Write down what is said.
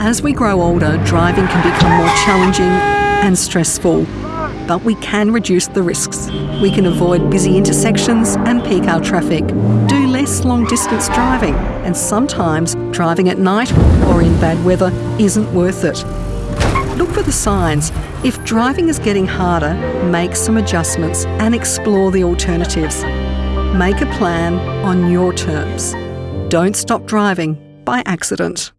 As we grow older, driving can become more challenging and stressful. But we can reduce the risks. We can avoid busy intersections and peak hour traffic, do less long distance driving, and sometimes driving at night or in bad weather isn't worth it. Look for the signs. If driving is getting harder, make some adjustments and explore the alternatives. Make a plan on your terms. Don't stop driving by accident.